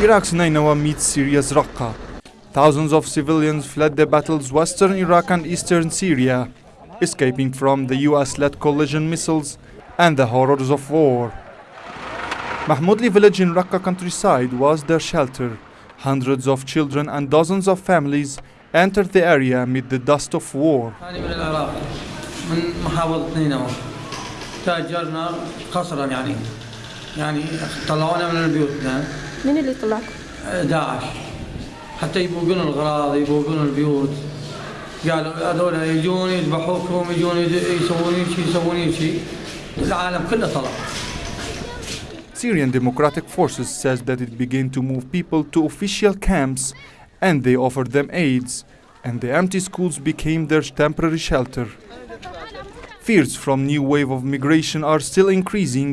Iraq's 911 meets Syria's Raqqa. Thousands of civilians fled the battle's western Iraq and eastern Syria, escaping from the US-led coalition missiles and the horrors of war. Mahmoudli village in Raqqa countryside was their shelter. Hundreds of children and dozens of families entered the area amid the dust of war. تأجرنا قصرا يعني يعني طلعونا من مين اللي طلعكم؟ داعش حتى يبوقون الغراض يبوقون البيوت قالوا هذول يجون يذبحوكم يجون يسوون شيء يسوون شيء العالم كله طلع Syrian Democratic Forces says that it began to move people to official camps and they offered them aids, and the empty schools became their temporary shelter. Fears from new wave of migration are still increasing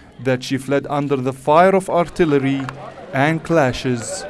that she fled under the fire of artillery and clashes.